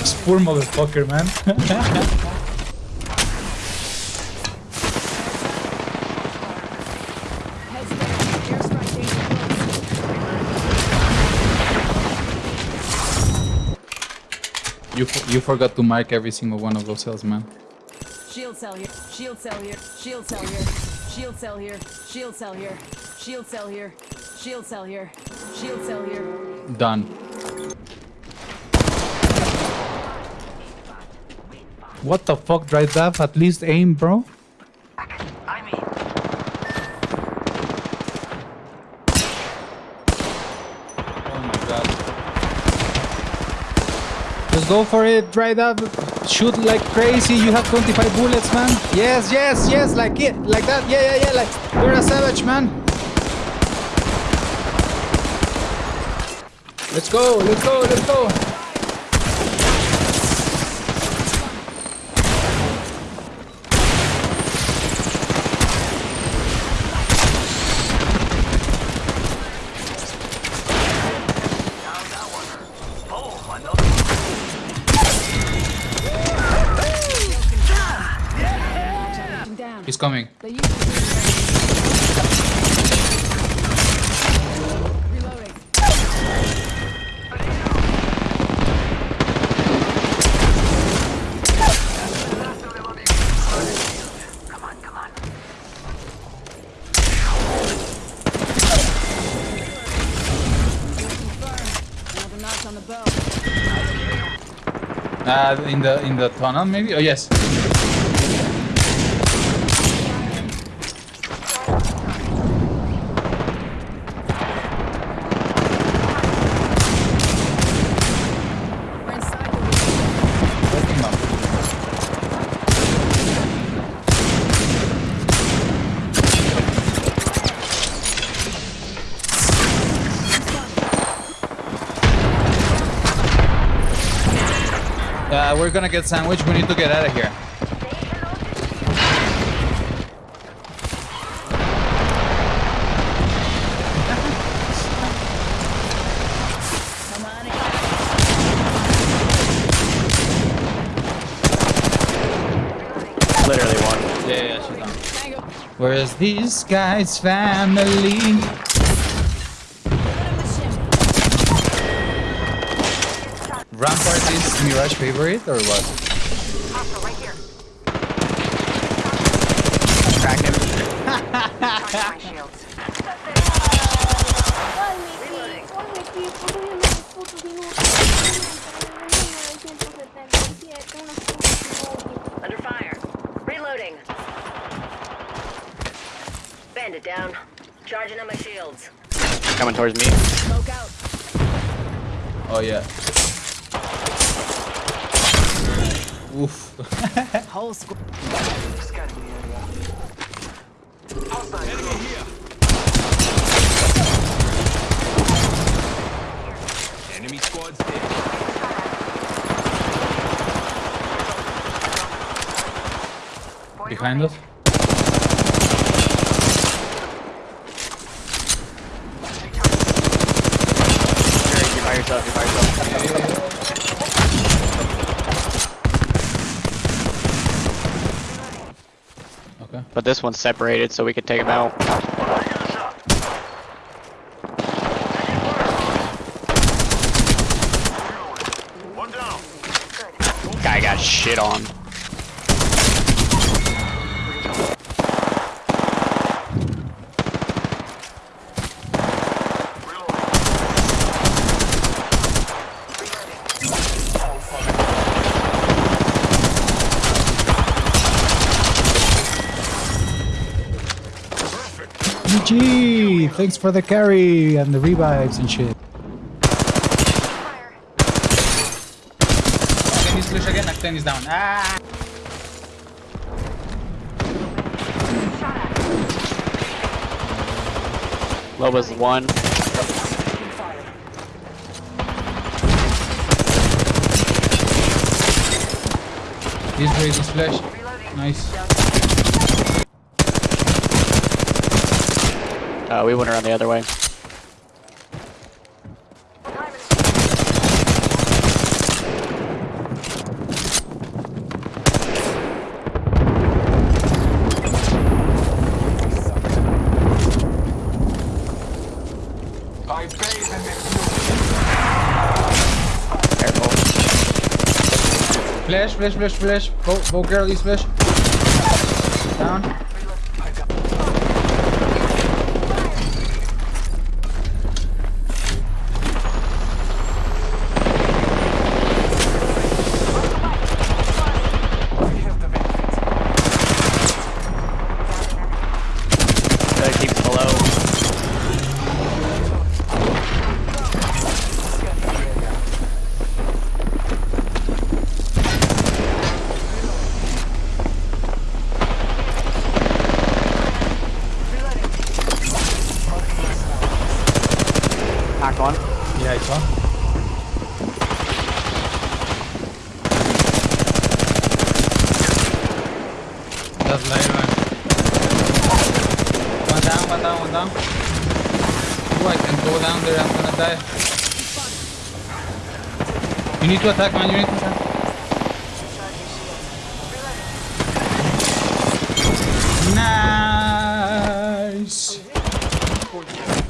This poor motherfucker, man. You f- you forgot to mark every single one of those cells, man. Shield cell here. Shield cell here. Shield cell here. Shield cell here. Shield cell here. Shield cell here. Shield cell here. Shield cell here. Done. What the fuck, dry death? At least aim, bro. Oh my god. Just go for it, dry up. Shoot like crazy. You have 25 bullets, man. Yes, yes, yes, like it. Like that. Yeah, yeah, yeah. Like you're a savage, man. Let's go, let's go, let's go. I'm down. He's coming. They use Reloading. Another notch on the bow. Uh, in the in the tunnel, maybe. Oh yes. We're gonna get sandwich. We need to get out of here. Come on in. Literally one. Yeah, yeah, she's done. Where's these guys' family? Rampart is Mirage favorite or what? Crack him. Ay, Miki, por Miki, por unos putos minutos. 977, unos putos minutos. Under fire. Reloading. Bandit down. Charging on my shields. Coming towards me. Smoke out. Oh yeah. Oof. Whole squad. Enemy squad's dead. Behind us. You're, you're by yourself. You're by yourself. But this one's separated, so we can take him out. Guy got shit on. GG! Thanks for the carry and the revives and shit. Can you splash again? Acten is down. Ah! Loba's one. He's raising splash. Nice. Uh, we went around the other way. Flash, flash, flash, flash. Both, both girlies flash. Down. Gotta keep below. Knock one. Yeah, it's on. That's light, man. One down, one down, one down. Oh, I can go down there. I'm gonna die. You need to attack, man. You need to attack.